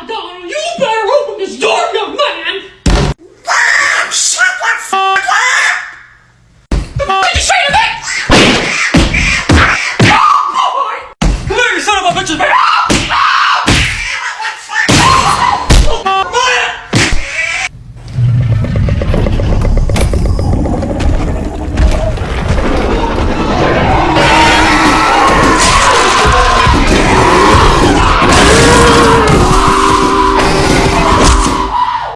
Madonna, you